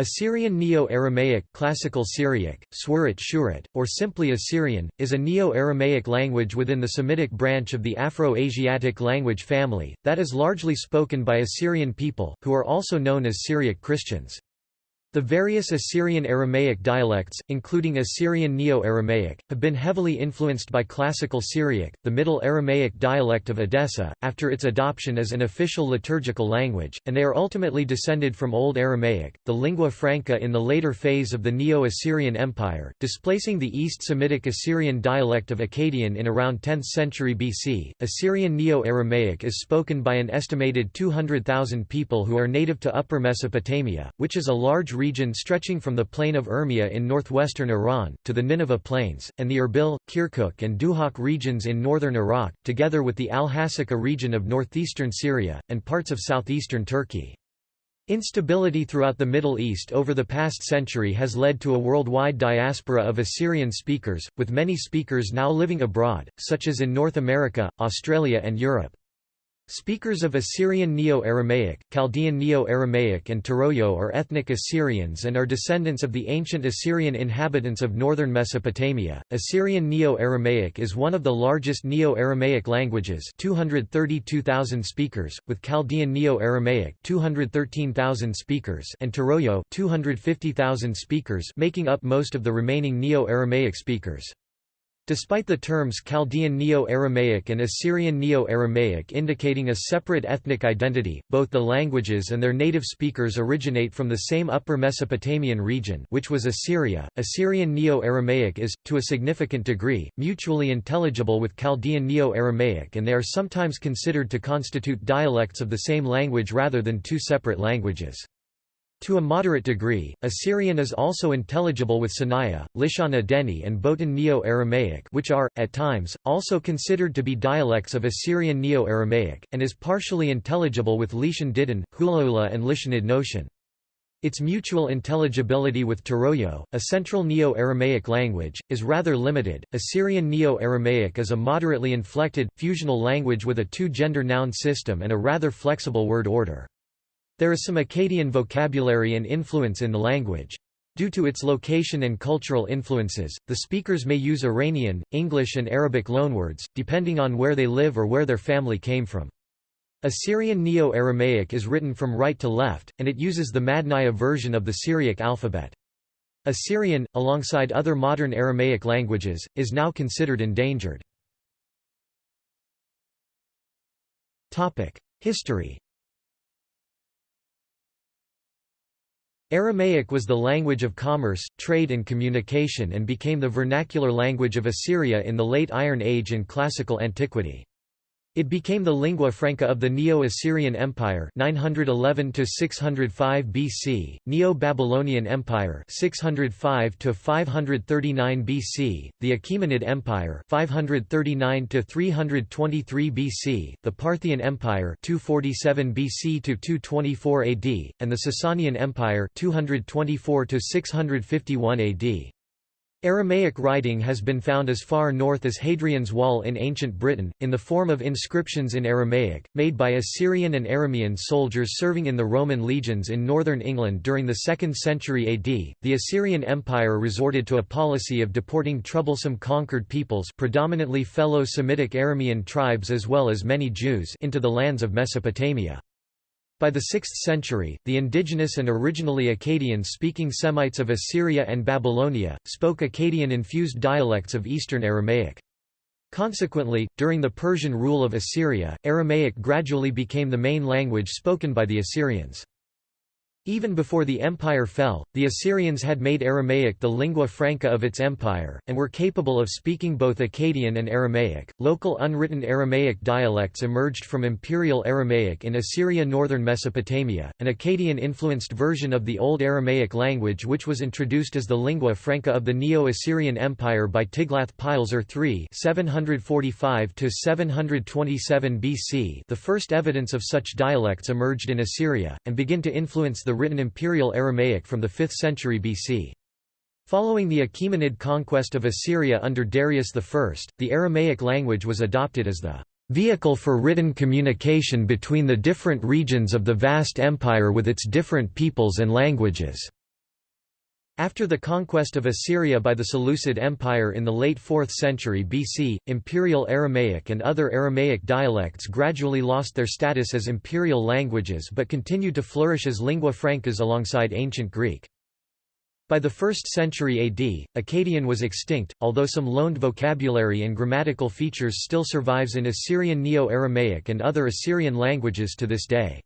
Assyrian Neo-Aramaic Classical Syriac, Shurit, or simply Assyrian, is a Neo-Aramaic language within the Semitic branch of the Afro-Asiatic language family, that is largely spoken by Assyrian people, who are also known as Syriac Christians. The various Assyrian Aramaic dialects, including Assyrian Neo-Aramaic, have been heavily influenced by Classical Syriac, the Middle Aramaic dialect of Edessa, after its adoption as an official liturgical language, and they are ultimately descended from Old Aramaic, the lingua franca in the later phase of the Neo-Assyrian Empire, displacing the East Semitic Assyrian dialect of Akkadian in around 10th century BC. Assyrian Neo-Aramaic is spoken by an estimated 200,000 people who are native to Upper Mesopotamia, which is a large region stretching from the plain of Urmia in northwestern Iran, to the Nineveh Plains, and the Erbil, Kirkuk and Duhok regions in northern Iraq, together with the Al-Hasaka region of northeastern Syria, and parts of southeastern Turkey. Instability throughout the Middle East over the past century has led to a worldwide diaspora of Assyrian speakers, with many speakers now living abroad, such as in North America, Australia and Europe. Speakers of Assyrian Neo-Aramaic, Chaldean Neo-Aramaic and Turoyo are ethnic Assyrians and are descendants of the ancient Assyrian inhabitants of northern Mesopotamia. Assyrian Neo-Aramaic is one of the largest Neo-Aramaic languages, 232,000 speakers, with Chaldean Neo-Aramaic, 213,000 speakers, and Turoyo, 250,000 speakers, making up most of the remaining Neo-Aramaic speakers. Despite the terms Chaldean Neo-Aramaic and Assyrian Neo-Aramaic indicating a separate ethnic identity, both the languages and their native speakers originate from the same Upper Mesopotamian region which was Assyria. Assyrian Neo-Aramaic is, to a significant degree, mutually intelligible with Chaldean Neo-Aramaic and they are sometimes considered to constitute dialects of the same language rather than two separate languages. To a moderate degree, Assyrian is also intelligible with Sanaya, Lishana Deni and Botan Neo-Aramaic which are, at times, also considered to be dialects of Assyrian Neo-Aramaic, and is partially intelligible with Lishan Didin, Hulaula and Lishanid Noshan. Its mutual intelligibility with Turoyo, a central Neo-Aramaic language, is rather limited. Assyrian Neo-Aramaic is a moderately inflected, fusional language with a two-gender noun system and a rather flexible word order. There is some Akkadian vocabulary and influence in the language. Due to its location and cultural influences, the speakers may use Iranian, English and Arabic loanwords, depending on where they live or where their family came from. Assyrian Neo-Aramaic is written from right to left, and it uses the Madnaya version of the Syriac alphabet. Assyrian, alongside other modern Aramaic languages, is now considered endangered. History Aramaic was the language of commerce, trade and communication and became the vernacular language of Assyria in the Late Iron Age and Classical Antiquity. It became the lingua franca of the Neo-Assyrian Empire 911 to 605 BC, Neo-Babylonian Empire 605 to 539 BC, the Achaemenid Empire 539 to 323 BC, the Parthian Empire 247 BC to 224 AD, and the Sasanian Empire 224 to 651 AD. Aramaic writing has been found as far north as Hadrian's Wall in ancient Britain, in the form of inscriptions in Aramaic, made by Assyrian and Aramean soldiers serving in the Roman legions in northern England during the 2nd century AD. The Assyrian Empire resorted to a policy of deporting troublesome conquered peoples, predominantly fellow Semitic Aramean tribes as well as many Jews, into the lands of Mesopotamia. By the 6th century, the indigenous and originally Akkadian-speaking Semites of Assyria and Babylonia, spoke Akkadian-infused dialects of Eastern Aramaic. Consequently, during the Persian rule of Assyria, Aramaic gradually became the main language spoken by the Assyrians. Even before the empire fell, the Assyrians had made Aramaic the lingua franca of its empire, and were capable of speaking both Akkadian and Aramaic. Local unwritten Aramaic dialects emerged from Imperial Aramaic in Assyria northern Mesopotamia, an Akkadian influenced version of the Old Aramaic language which was introduced as the lingua franca of the Neo Assyrian Empire by Tiglath-Pileser III 745 727 BC. The first evidence of such dialects emerged in Assyria, and begin to influence the written Imperial Aramaic from the 5th century BC. Following the Achaemenid conquest of Assyria under Darius I, the Aramaic language was adopted as the vehicle for written communication between the different regions of the vast empire with its different peoples and languages. After the conquest of Assyria by the Seleucid Empire in the late 4th century BC, Imperial Aramaic and other Aramaic dialects gradually lost their status as imperial languages but continued to flourish as lingua francas alongside Ancient Greek. By the 1st century AD, Akkadian was extinct, although some loaned vocabulary and grammatical features still survives in Assyrian Neo-Aramaic and other Assyrian languages to this day.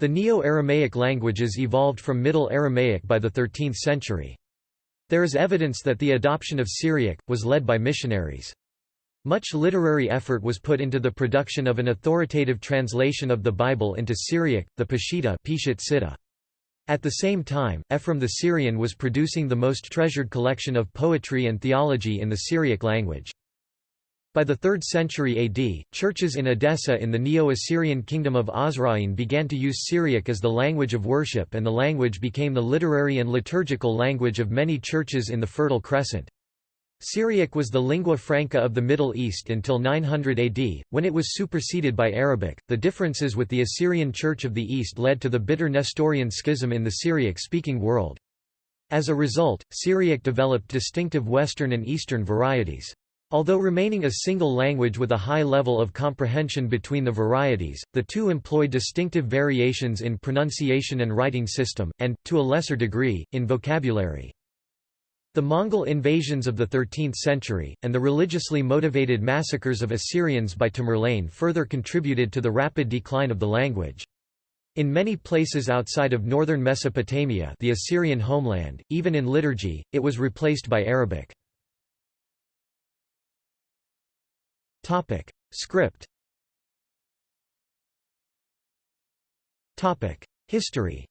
The Neo-Aramaic languages evolved from Middle Aramaic by the 13th century. There is evidence that the adoption of Syriac, was led by missionaries. Much literary effort was put into the production of an authoritative translation of the Bible into Syriac, the Peshitta At the same time, Ephraim the Syrian was producing the most treasured collection of poetry and theology in the Syriac language. By the 3rd century AD, churches in Edessa in the Neo-Assyrian kingdom of Osroene began to use Syriac as the language of worship and the language became the literary and liturgical language of many churches in the Fertile Crescent. Syriac was the lingua franca of the Middle East until 900 AD, when it was superseded by Arabic. The differences with the Assyrian Church of the East led to the bitter Nestorian schism in the Syriac speaking world. As a result, Syriac developed distinctive Western and Eastern varieties. Although remaining a single language with a high level of comprehension between the varieties, the two employ distinctive variations in pronunciation and writing system, and, to a lesser degree, in vocabulary. The Mongol invasions of the 13th century, and the religiously motivated massacres of Assyrians by Tamerlane further contributed to the rapid decline of the language. In many places outside of northern Mesopotamia the Assyrian homeland, even in liturgy, it was replaced by Arabic. Topic: Script. Topic: History.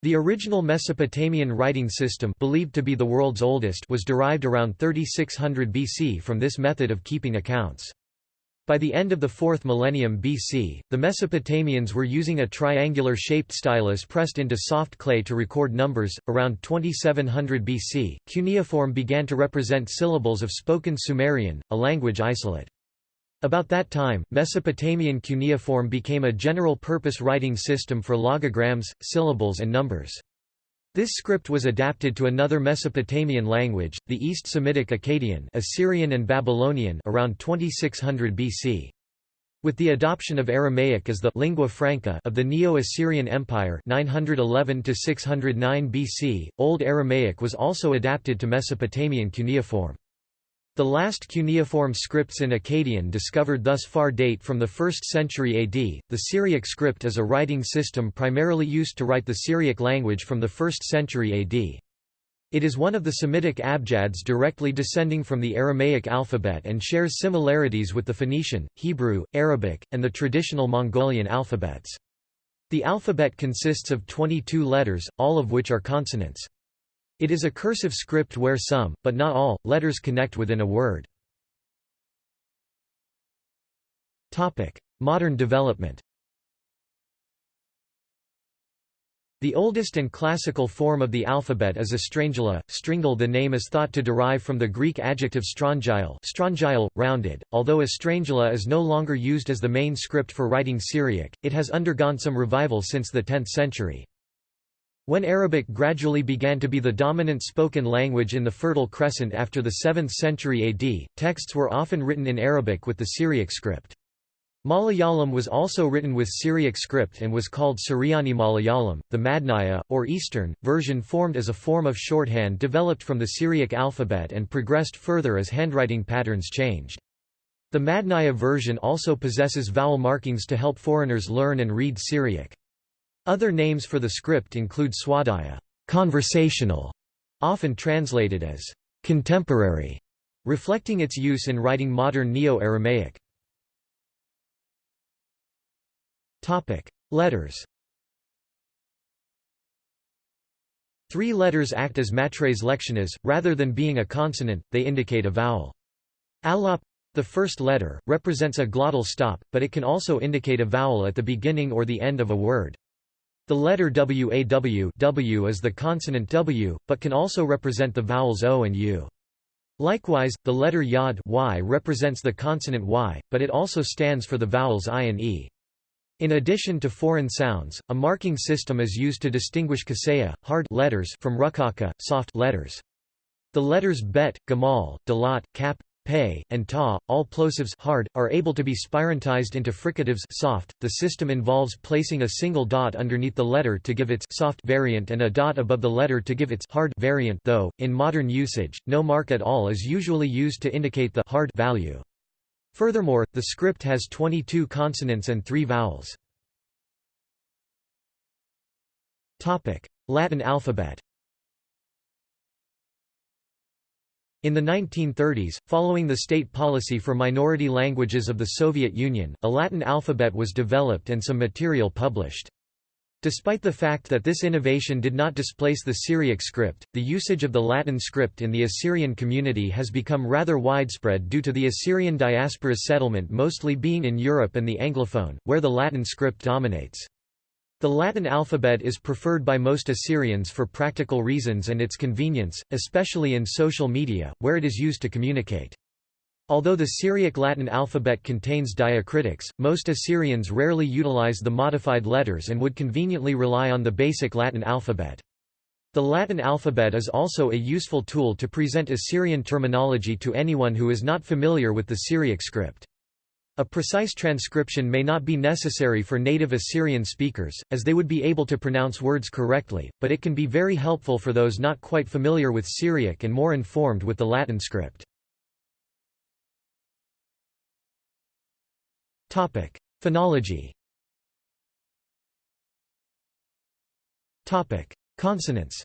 The original Mesopotamian writing system believed to be the world's oldest was derived around 3600 BC from this method of keeping accounts. By the end of the 4th millennium BC, the Mesopotamians were using a triangular shaped stylus pressed into soft clay to record numbers. Around 2700 BC, cuneiform began to represent syllables of spoken Sumerian, a language isolate. About that time, Mesopotamian cuneiform became a general-purpose writing system for logograms, syllables and numbers. This script was adapted to another Mesopotamian language, the East Semitic Akkadian Assyrian and Babylonian around 2600 BC. With the adoption of Aramaic as the lingua franca of the Neo-Assyrian Empire 911 to 609 BC, Old Aramaic was also adapted to Mesopotamian cuneiform. The last cuneiform scripts in Akkadian discovered thus far date from the 1st century AD. The Syriac script is a writing system primarily used to write the Syriac language from the 1st century AD. It is one of the Semitic abjads directly descending from the Aramaic alphabet and shares similarities with the Phoenician, Hebrew, Arabic, and the traditional Mongolian alphabets. The alphabet consists of 22 letters, all of which are consonants. It is a cursive script where some, but not all, letters connect within a word. Modern development The oldest and classical form of the alphabet is Estrangela. Stringel the name is thought to derive from the Greek adjective strongyle, strongyle rounded. Although Estrangela is no longer used as the main script for writing Syriac, it has undergone some revival since the 10th century. When Arabic gradually began to be the dominant spoken language in the Fertile Crescent after the 7th century AD, texts were often written in Arabic with the Syriac script. Malayalam was also written with Syriac script and was called Suryani Malayalam. The Madnaya, or Eastern, version formed as a form of shorthand developed from the Syriac alphabet and progressed further as handwriting patterns changed. The Madnaya version also possesses vowel markings to help foreigners learn and read Syriac. Other names for the script include swadaya conversational", often translated as contemporary, reflecting its use in writing modern Neo-Aramaic. Topic: Letters Three letters act as matres lectiones, rather than being a consonant, they indicate a vowel. Alap the first letter, represents a glottal stop, but it can also indicate a vowel at the beginning or the end of a word. The letter waw w is the consonant w, but can also represent the vowels o and u. Likewise, the letter yod y represents the consonant y, but it also stands for the vowels i and e. In addition to foreign sounds, a marking system is used to distinguish kasaya, hard letters from rukaka, soft letters. The letters bet, gamal, dalat, kap, pay, and ta, all plosives hard, are able to be spirantized into fricatives soft. The system involves placing a single dot underneath the letter to give its soft variant and a dot above the letter to give its hard variant though, in modern usage, no mark at all is usually used to indicate the hard value. Furthermore, the script has 22 consonants and 3 vowels. Latin alphabet In the 1930s, following the state policy for minority languages of the Soviet Union, a Latin alphabet was developed and some material published. Despite the fact that this innovation did not displace the Syriac script, the usage of the Latin script in the Assyrian community has become rather widespread due to the Assyrian diaspora's settlement mostly being in Europe and the Anglophone, where the Latin script dominates. The Latin alphabet is preferred by most Assyrians for practical reasons and its convenience, especially in social media, where it is used to communicate. Although the Syriac Latin alphabet contains diacritics, most Assyrians rarely utilize the modified letters and would conveniently rely on the basic Latin alphabet. The Latin alphabet is also a useful tool to present Assyrian terminology to anyone who is not familiar with the Syriac script. A precise transcription may not be necessary for native Assyrian speakers, as they would be able to pronounce words correctly, but it can be very helpful for those not quite familiar with Syriac and more informed with the Latin script. Topic: Phonology. Topic: Consonants.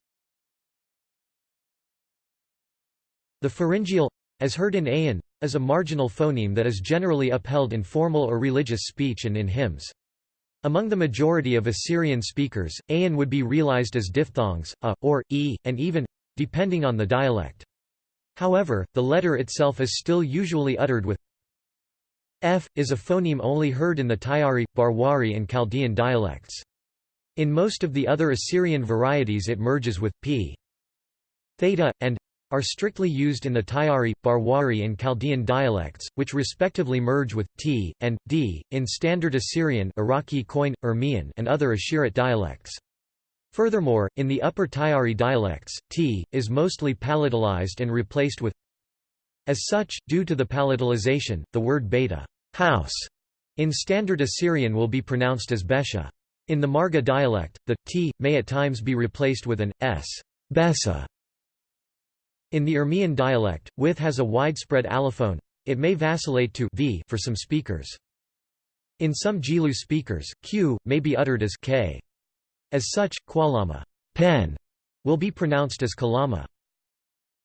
The pharyngeal as heard in Ayin, is a marginal phoneme that is generally upheld in formal or religious speech and in hymns. Among the majority of Assyrian speakers, Ayin would be realized as diphthongs, a, or, e, and even, depending on the dialect. However, the letter itself is still usually uttered with F, is a phoneme only heard in the Tyari, Barwari and Chaldean dialects. In most of the other Assyrian varieties it merges with p. Theta, and are strictly used in the Tyari, Barwari and Chaldean dialects, which respectively merge with t and d in standard Assyrian, Iraqi Koine, Urmian, and other Ashirit dialects. Furthermore, in the Upper Tyari dialects, t is mostly palatalized and replaced with. As such, due to the palatalization, the word beta house in Standard Assyrian will be pronounced as besha. In the Marga dialect, the t may at times be replaced with an s besa. In the Urmian dialect, with has a widespread allophone. It may vacillate to v for some speakers. In some Gilu speakers, q may be uttered as k. As such, qualama pen will be pronounced as kalama.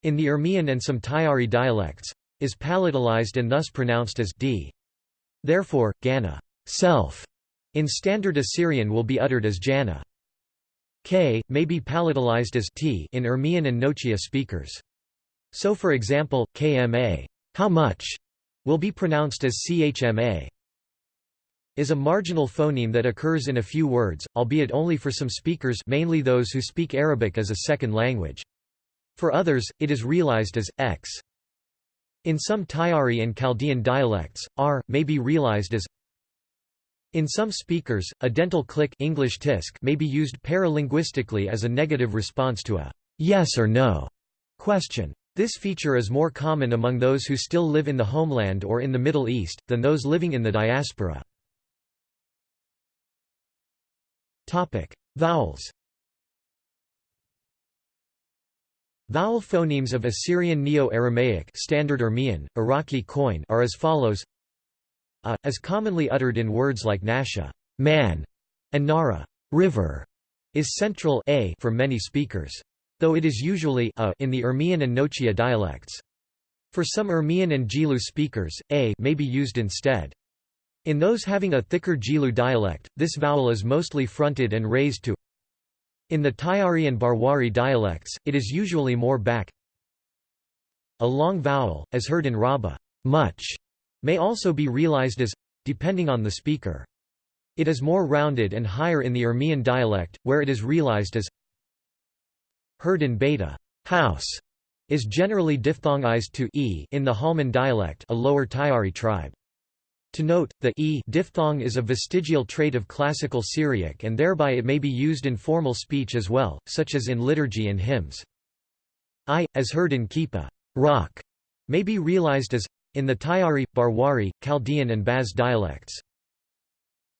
In the Urmian and some Tyari dialects, is palatalized and thus pronounced as d. Therefore, Gana self, in Standard Assyrian will be uttered as Jana. K, may be palatalized as t in Urmian and Nochia speakers. So for example, kma how much will be pronounced as chma is a marginal phoneme that occurs in a few words, albeit only for some speakers mainly those who speak Arabic as a second language. For others, it is realized as x. In some Tyari and Chaldean dialects, r may be realized as in some speakers, a dental click English tisk may be used paralinguistically as a negative response to a yes or no question. This feature is more common among those who still live in the homeland or in the Middle East, than those living in the diaspora. Vowels Vowel phonemes of Assyrian Neo-Aramaic Standard Urmian, Iraqi Koine are as follows a, as commonly uttered in words like Nasha man", and Nara river", is central a for many speakers. Though it is usually a in the Urmian and Nochia dialects. For some Urmian and Gilu speakers, a may be used instead. In those having a thicker Gilu dialect, this vowel is mostly fronted and raised to in the Tyari and Barwari dialects, it is usually more back. A long vowel, as heard in Rabba, much, may also be realized as, depending on the speaker. It is more rounded and higher in the Urmian dialect, where it is realized as heard in beta house, is generally diphthongized to e in the Halman dialect a lower Tyari tribe. To note, the e diphthong is a vestigial trait of Classical Syriac and thereby it may be used in formal speech as well, such as in liturgy and hymns. I, as heard in Kippa rock, may be realized as in the Tyari, Barwari, Chaldean and Baz dialects.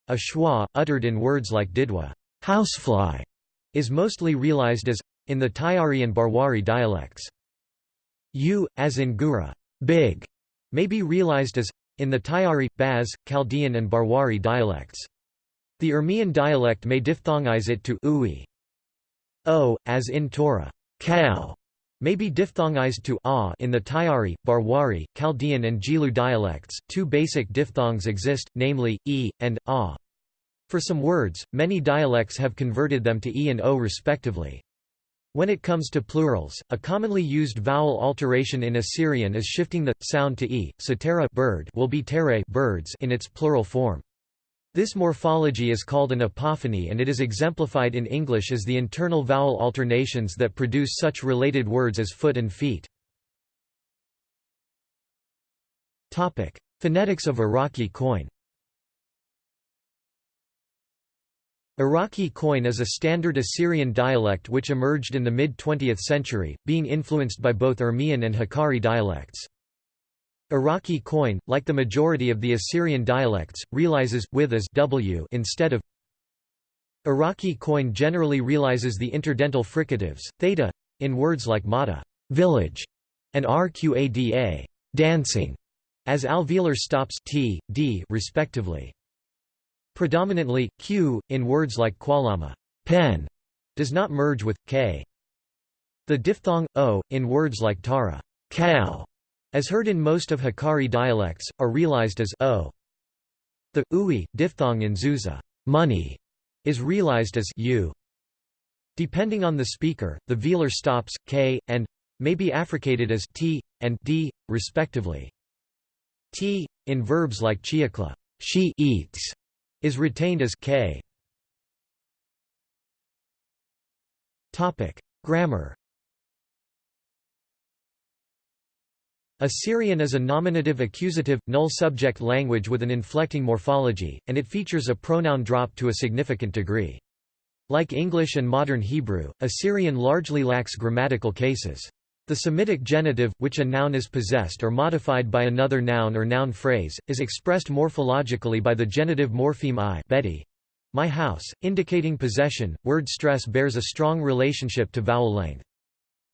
A schwa, uttered in words like didwa housefly, is mostly realized as in the Tyari and Barwari dialects. U, as in gura big, may be realized as in the Tyari, Baz, Chaldean and Barwari dialects. The Urmian dialect may diphthongize it to ui. O, as in Torah, cow, may be diphthongized to a in the Tayari, Barwari, Chaldean and Gilu dialects. Two basic diphthongs exist, namely, e, and a. For some words, many dialects have converted them to e and o respectively. When it comes to plurals, a commonly used vowel alteration in Assyrian is shifting the sound to e. Satera bird will be tere birds in its plural form. This morphology is called an apophony and it is exemplified in English as the internal vowel alternations that produce such related words as foot and feet. Topic: Phonetics of Iraqi Koine Iraqi Koine is a standard Assyrian dialect which emerged in the mid-20th century, being influenced by both Urmian and Hakkari dialects. Iraqi Koine, like the majority of the Assyrian dialects, realizes with as w instead of Iraqi Koine generally realizes the interdental fricatives, theta, in words like mata village, and rqada dancing, as alveolar stops t, d respectively. Predominantly, q, in words like qualama pen, does not merge with, k. The diphthong, o, in words like tara cow, as heard in most of Hakkari dialects, are realized as o. The ui diphthong in Zuza money, is realized as u. Depending on the speaker, the velar stops, k, and may be affricated as t, and d, respectively. t, in verbs like chiakla she eats, is retained as k. Topic: Grammar. Assyrian is a nominative accusative, null subject language with an inflecting morphology, and it features a pronoun drop to a significant degree. Like English and modern Hebrew, Assyrian largely lacks grammatical cases. The Semitic genitive, which a noun is possessed or modified by another noun or noun phrase, is expressed morphologically by the genitive morpheme i Betty, my house, indicating possession. Word stress bears a strong relationship to vowel length.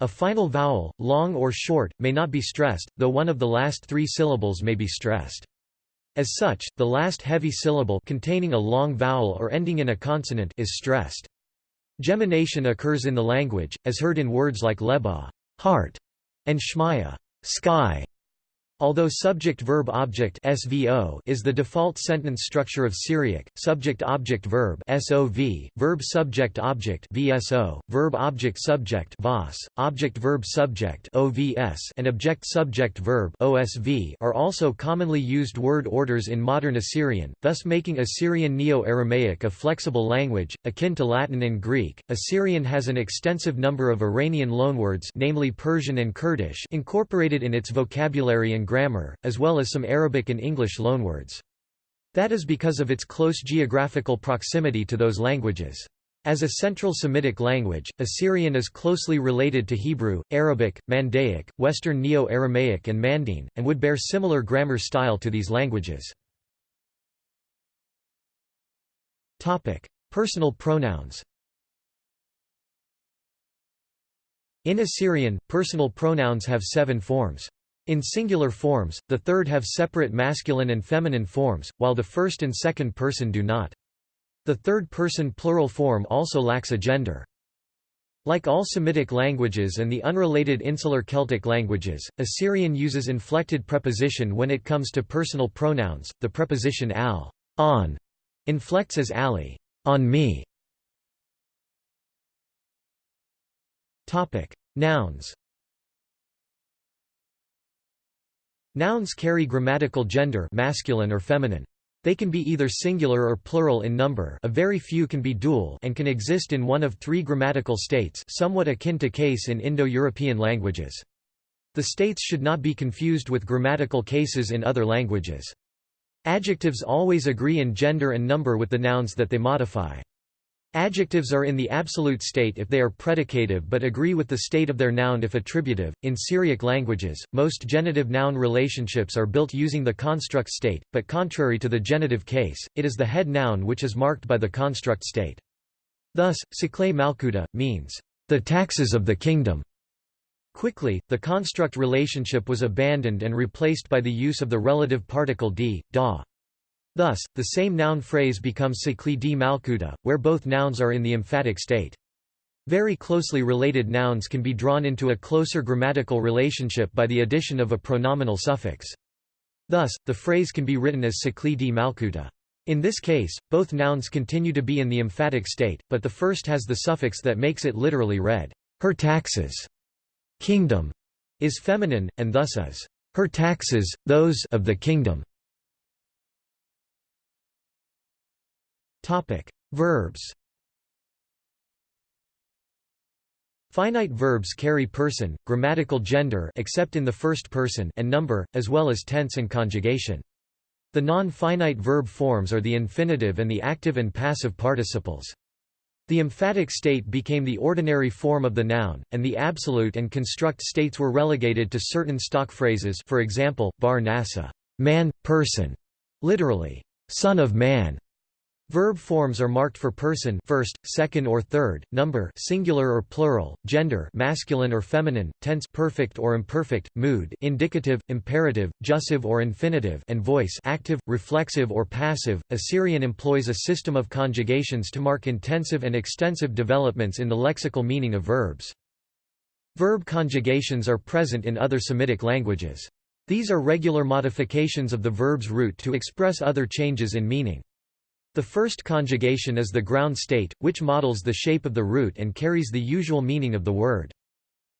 A final vowel, long or short, may not be stressed, though one of the last three syllables may be stressed. As such, the last heavy syllable containing a long vowel or ending in a consonant is stressed. Gemination occurs in the language, as heard in words like leba heart, and shmaya sky. Although subject-verb-object (SVO) is the default sentence structure of Syriac, subject-object-verb (SOV), verb-subject-object (VSO), verb-object-subject (VOS), object-verb-subject (OVS), and object-subject-verb (OSV) are also commonly used word orders in modern Assyrian, thus making Assyrian Neo-Aramaic a flexible language akin to Latin and Greek. Assyrian has an extensive number of Iranian loanwords, namely Persian and Kurdish, incorporated in its vocabulary and grammar, as well as some Arabic and English loanwords. That is because of its close geographical proximity to those languages. As a Central Semitic language, Assyrian is closely related to Hebrew, Arabic, Mandaic, Western Neo-Aramaic and Mandean, and would bear similar grammar style to these languages. Personal pronouns In Assyrian, personal pronouns have seven forms. In singular forms, the third have separate masculine and feminine forms, while the first and second person do not. The third-person plural form also lacks a gender. Like all Semitic languages and the unrelated insular Celtic languages, Assyrian uses inflected preposition when it comes to personal pronouns. The preposition al, on, inflects as ali, on me. Topic: Nouns. Nouns carry grammatical gender masculine or feminine. They can be either singular or plural in number a very few can be dual and can exist in one of three grammatical states somewhat akin to case in Indo-European languages. The states should not be confused with grammatical cases in other languages. Adjectives always agree in gender and number with the nouns that they modify. Adjectives are in the absolute state if they are predicative but agree with the state of their noun if attributive. In Syriac languages, most genitive noun relationships are built using the construct state, but contrary to the genitive case, it is the head noun which is marked by the construct state. Thus, Siklay Malkuta means, the taxes of the kingdom. Quickly, the construct relationship was abandoned and replaced by the use of the relative particle d, da. Thus, the same noun phrase becomes Sikli di Malkuta, where both nouns are in the emphatic state. Very closely related nouns can be drawn into a closer grammatical relationship by the addition of a pronominal suffix. Thus, the phrase can be written as Sikli di Malkuta. In this case, both nouns continue to be in the emphatic state, but the first has the suffix that makes it literally read, her taxes. Kingdom is feminine, and thus is her taxes, those of the kingdom. Topic: Verbs. Finite verbs carry person, grammatical gender except in the first person and number, as well as tense and conjugation. The non-finite verb forms are the infinitive and the active and passive participles. The emphatic state became the ordinary form of the noun, and the absolute and construct states were relegated to certain stock phrases for example, bar nasa man, person, literally, son of man, Verb forms are marked for person first, second or third, number singular or plural, gender masculine or feminine, tense perfect or imperfect, mood indicative, imperative, jussive or infinitive and voice active, reflexive or passive. Assyrian employs a system of conjugations to mark intensive and extensive developments in the lexical meaning of verbs. Verb conjugations are present in other Semitic languages. These are regular modifications of the verb's root to express other changes in meaning. The first conjugation is the ground state, which models the shape of the root and carries the usual meaning of the word.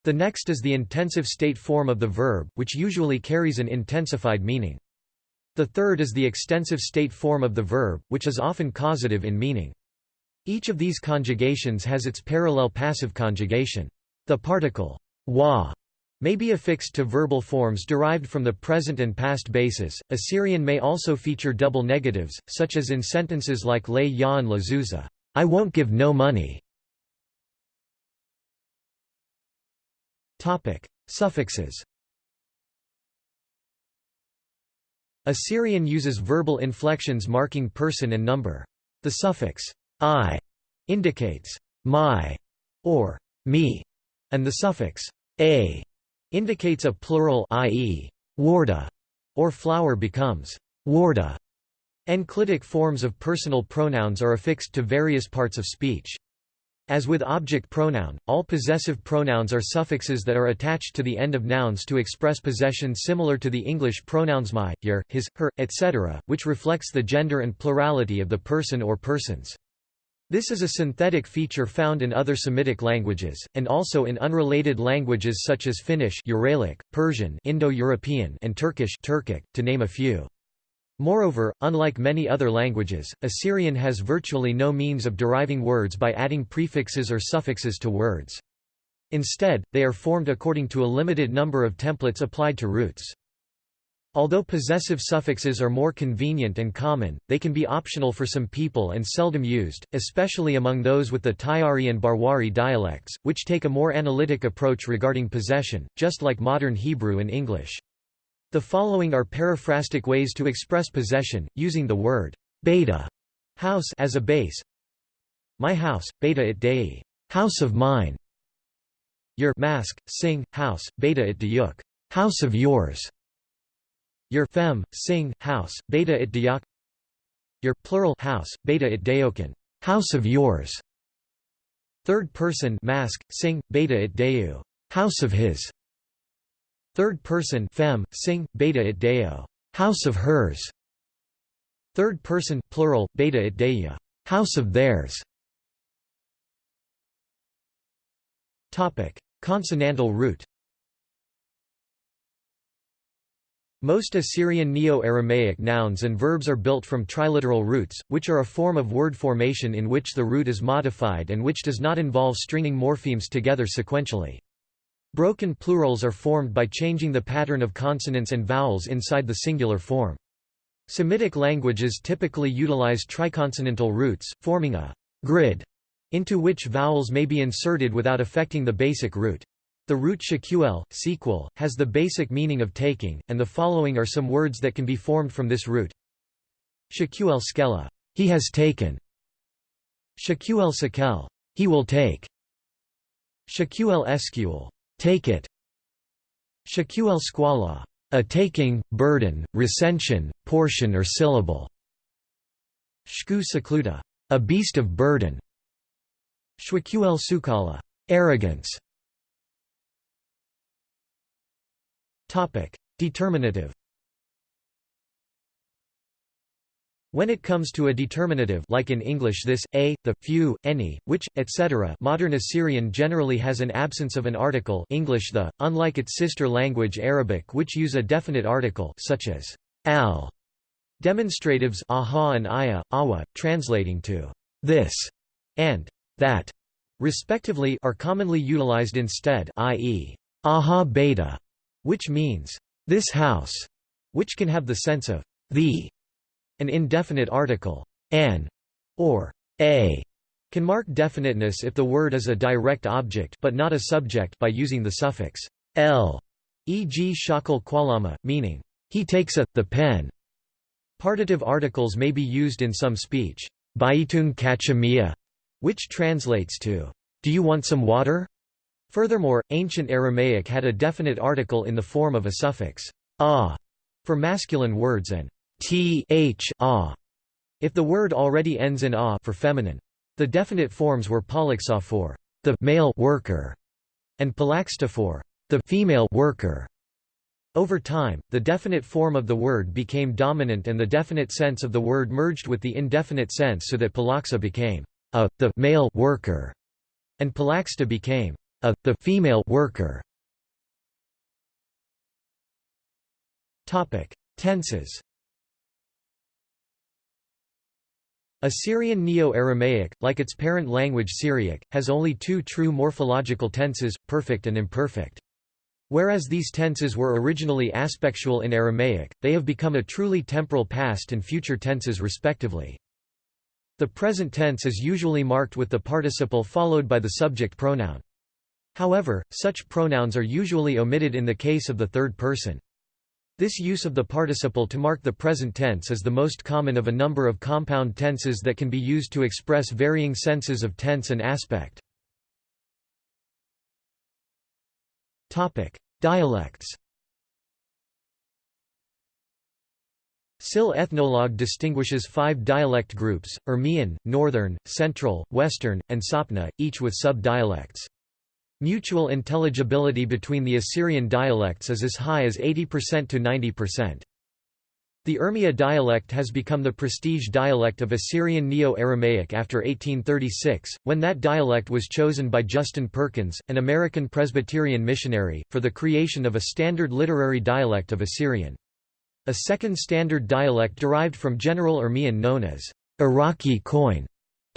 The next is the intensive state form of the verb, which usually carries an intensified meaning. The third is the extensive state form of the verb, which is often causative in meaning. Each of these conjugations has its parallel passive conjugation. The particle wa may be affixed to verbal forms derived from the present and past basis. Assyrian may also feature double negatives, such as in sentences like lay Yan La Zuza, I won't give no money. Topic: Suffixes. Assyrian uses verbal inflections marking person and number. The suffix i indicates my or me, and the suffix a indicates a plural i.e. warda or flower becomes warda. Enclitic forms of personal pronouns are affixed to various parts of speech. As with object pronoun, all possessive pronouns are suffixes that are attached to the end of nouns to express possession similar to the English pronouns my, your, his, her, etc., which reflects the gender and plurality of the person or persons. This is a synthetic feature found in other Semitic languages, and also in unrelated languages such as Finnish Uralic, Persian Indo-European and Turkish Turkic, to name a few. Moreover, unlike many other languages, Assyrian has virtually no means of deriving words by adding prefixes or suffixes to words. Instead, they are formed according to a limited number of templates applied to roots. Although possessive suffixes are more convenient and common, they can be optional for some people and seldom used, especially among those with the Tyari and Barwari dialects, which take a more analytic approach regarding possession, just like modern Hebrew and English. The following are periphrastic ways to express possession, using the word beta house as a base. My house, beta it dei, house of mine. Your mask, sing, house, beta it deyuk, house of yours. Your fem, sing, house, beta it diak Your plural house, beta it deokin, house of yours. Third person mask, sing, beta it deu, house of his. Third person fem, sing, beta it deo, house of hers. Third person plural, beta it deia, house of theirs. Topic: Consonantal root. Most Assyrian Neo-Aramaic nouns and verbs are built from triliteral roots, which are a form of word formation in which the root is modified and which does not involve stringing morphemes together sequentially. Broken plurals are formed by changing the pattern of consonants and vowels inside the singular form. Semitic languages typically utilize triconsonantal roots, forming a grid into which vowels may be inserted without affecting the basic root. The root shaquel, sequel, has the basic meaning of taking, and the following are some words that can be formed from this root. Shaquel skella, he has taken. Shaquel sekel, he will take. Shaquel esquel, take it. Shaquel squala, a taking, burden, recension, portion or syllable. Shku secluta, a beast of burden. Shwaquel sukala, arrogance. Topic: Determinative. When it comes to a determinative like in English this, a, the, few, any, which, etc. modern Assyrian generally has an absence of an article English the, unlike its sister language Arabic which use a definite article such as al. Demonstratives aha and aya, awa, translating to this and that, respectively are commonly utilized instead i.e. aha beta which means, this house, which can have the sense of the. An indefinite article, an, or a, can mark definiteness if the word is a direct object but not a subject by using the suffix l, e.g. shakal qualama, meaning, he takes a, the pen. Partitive articles may be used in some speech, which translates to, do you want some water? Furthermore, ancient Aramaic had a definite article in the form of a suffix ah for masculine words and th ah if the word already ends in ah for feminine. The definite forms were palaxa for the male worker and palaxta for the female worker. Over time, the definite form of the word became dominant and the definite sense of the word merged with the indefinite sense so that palaxa became a the male worker and palaxta became a, the female worker. Topic: Tenses. Assyrian Neo-Aramaic, like its parent language Syriac, has only two true morphological tenses, perfect and imperfect. Whereas these tenses were originally aspectual in Aramaic, they have become a truly temporal past and future tenses respectively. The present tense is usually marked with the participle followed by the subject pronoun. However, such pronouns are usually omitted in the case of the third person. This use of the participle to mark the present tense is the most common of a number of compound tenses that can be used to express varying senses of tense and aspect. Topic: Dialects SIL Ethnologue distinguishes five dialect groups, Urmian, Northern, Central, Western, and Sapna, each with sub-dialects. Mutual intelligibility between the Assyrian dialects is as high as 80% to 90%. The Urmia dialect has become the prestige dialect of Assyrian Neo-Aramaic after 1836, when that dialect was chosen by Justin Perkins, an American Presbyterian missionary, for the creation of a standard literary dialect of Assyrian. A second standard dialect derived from General Urmian known as Iraqi Koine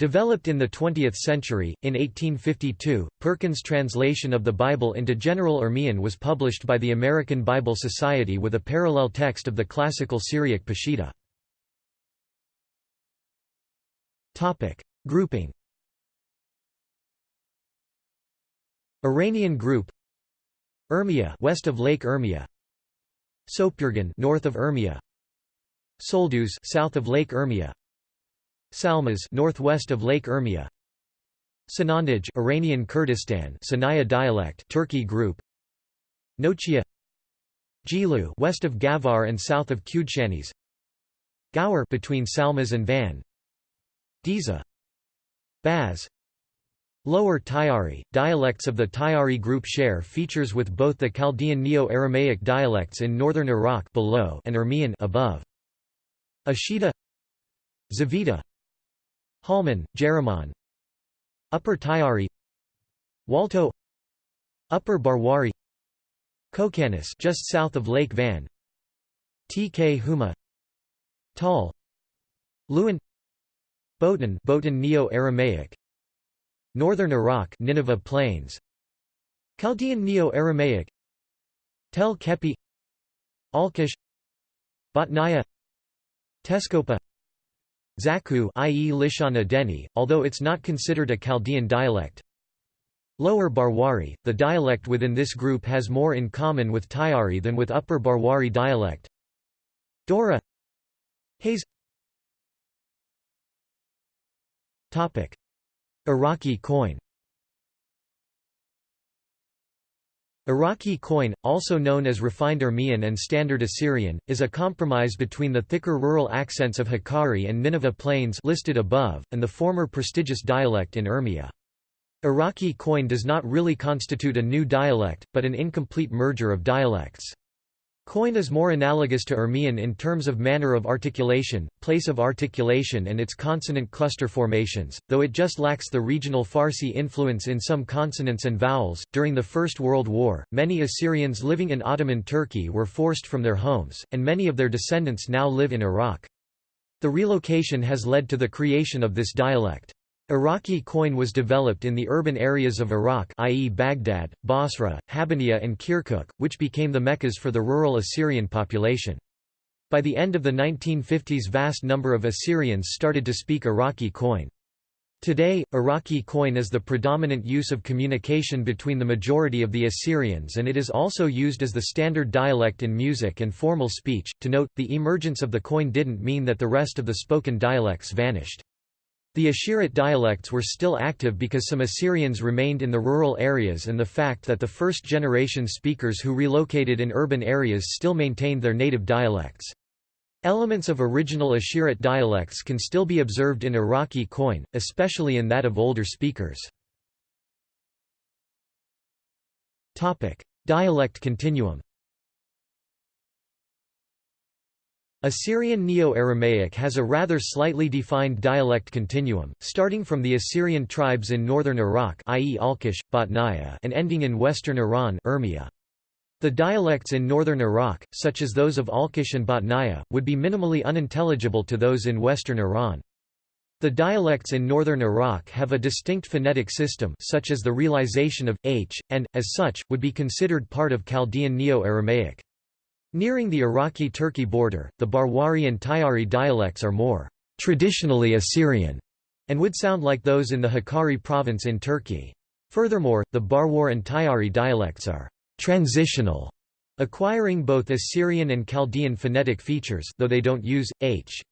Developed in the 20th century, in 1852, Perkins' translation of the Bible into General Urmian was published by the American Bible Society with a parallel text of the classical Syriac Peshitta. Grouping. Iranian group. Urmia west of Lake Urmia Sopurgan north of Urmia Soldus south of Lake Urmia Salmas northwest of Lake Urmia Sanandaj Iranian Kurdistan Sanaya dialect Turkey group. Nochia. Gilu west of Gavar and south of Kudshanis Gaur between Salmas and Van. Diza. Baz. Lower Tyari, dialects of the Tyari group share features with both the Chaldean Neo-Aramaic dialects in northern Iraq below and Urmian above. Ashida Zavida Halman, Jereman. Upper Tyari Walto. Upper Barwari. Kokanis just south of Lake Van. Tkhuma. Tal Lewin. Botan Botan Neo-Aramaic Northern Iraq Nineveh Plains. Chaldean Neo-Aramaic Tel Kepi. Alkish Botnaya Teskopa Zakho i.e. Lishana Deni, although it's not considered a Chaldean dialect. Lower Barwari, the dialect within this group has more in common with Tyari than with Upper Barwari dialect. Dora. Hayes. Iraqi Koine Iraqi Koine, also known as refined Urmian and Standard Assyrian, is a compromise between the thicker rural accents of Hakkari and Nineveh Plains listed above, and the former prestigious dialect in Urmia. Iraqi Koine does not really constitute a new dialect, but an incomplete merger of dialects. Koine is more analogous to Urmian in terms of manner of articulation, place of articulation and its consonant cluster formations, though it just lacks the regional Farsi influence in some consonants and vowels. During the First World War, many Assyrians living in Ottoman Turkey were forced from their homes, and many of their descendants now live in Iraq. The relocation has led to the creation of this dialect. Iraqi Koine was developed in the urban areas of Iraq i.e. Baghdad, Basra, Habaniya and Kirkuk, which became the Meccas for the rural Assyrian population. By the end of the 1950s vast number of Assyrians started to speak Iraqi Koine. Today, Iraqi Koine is the predominant use of communication between the majority of the Assyrians and it is also used as the standard dialect in music and formal speech. To note, the emergence of the coin didn't mean that the rest of the spoken dialects vanished. The Ashirit dialects were still active because some Assyrians remained in the rural areas and the fact that the first-generation speakers who relocated in urban areas still maintained their native dialects. Elements of original Ashirit dialects can still be observed in Iraqi Koine, especially in that of older speakers. Dialect continuum Assyrian Neo-Aramaic has a rather slightly defined dialect continuum, starting from the Assyrian tribes in northern Iraq i.e. Alqosh, Batnaya and ending in western Iran Urmia. The dialects in northern Iraq, such as those of Alqosh and Batnaya, would be minimally unintelligible to those in western Iran. The dialects in northern Iraq have a distinct phonetic system such as the realization of, h, and, as such, would be considered part of Chaldean Neo-Aramaic. Nearing the Iraqi-Turkey border, the Barwari and Tyari dialects are more traditionally Assyrian and would sound like those in the Hakkari province in Turkey. Furthermore, the Barwar and Tyari dialects are transitional, acquiring both Assyrian and Chaldean phonetic features though they don't use, h.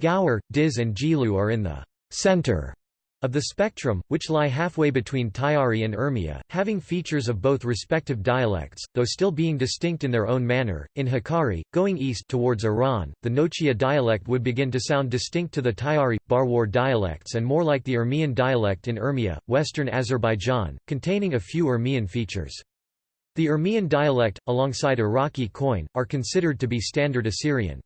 Gaur, Diz and Jilu are in the center of the spectrum, which lie halfway between Tyari and Urmia, having features of both respective dialects, though still being distinct in their own manner. In Hakkari, going east towards Iran, the Nochia dialect would begin to sound distinct to the Tyari, Barwar dialects and more like the Urmian dialect in Urmia, western Azerbaijan, containing a few Urmian features. The Urmian dialect, alongside Iraqi koine, are considered to be Standard Assyrian.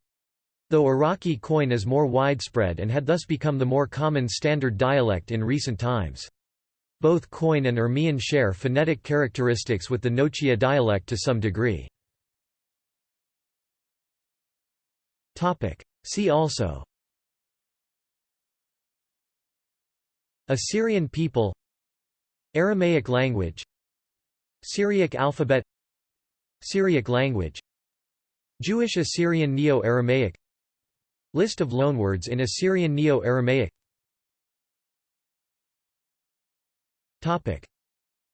Though Iraqi koine is more widespread and had thus become the more common standard dialect in recent times. Both koine and Urmian share phonetic characteristics with the Nochia dialect to some degree. See also Assyrian people Aramaic language Syriac alphabet Syriac language Jewish Assyrian Neo-Aramaic List of loanwords in Assyrian Neo-Aramaic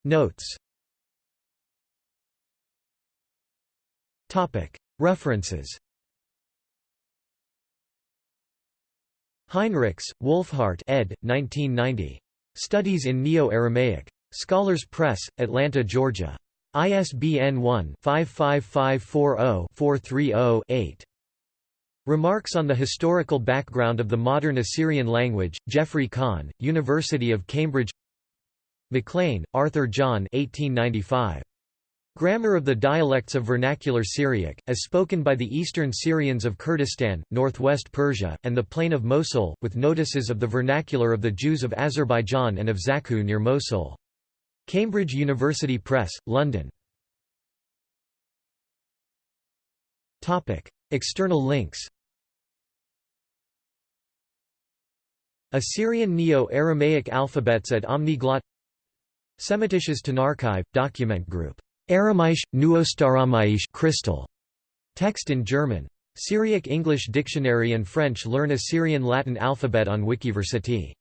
Notes References Heinrichs, Wolfhart ed. 1990. Studies in Neo-Aramaic. Scholars Press, Atlanta, Georgia. ISBN 1-55540-430-8. Remarks on the historical background of the modern Assyrian language, Geoffrey Kahn, University of Cambridge MacLean, Arthur John 1895. Grammar of the Dialects of Vernacular Syriac, as spoken by the Eastern Syrians of Kurdistan, northwest Persia, and the plain of Mosul, with notices of the vernacular of the Jews of Azerbaijan and of Zakho near Mosul. Cambridge University Press, London. External links Assyrian Neo-Aramaic alphabets at Omniglot. Semitisches Tonarchiv, document group. Aramaisch, Nuostaramaisch crystal. Text in German. Syriac English Dictionary and French Learn Assyrian Latin alphabet on Wikiversity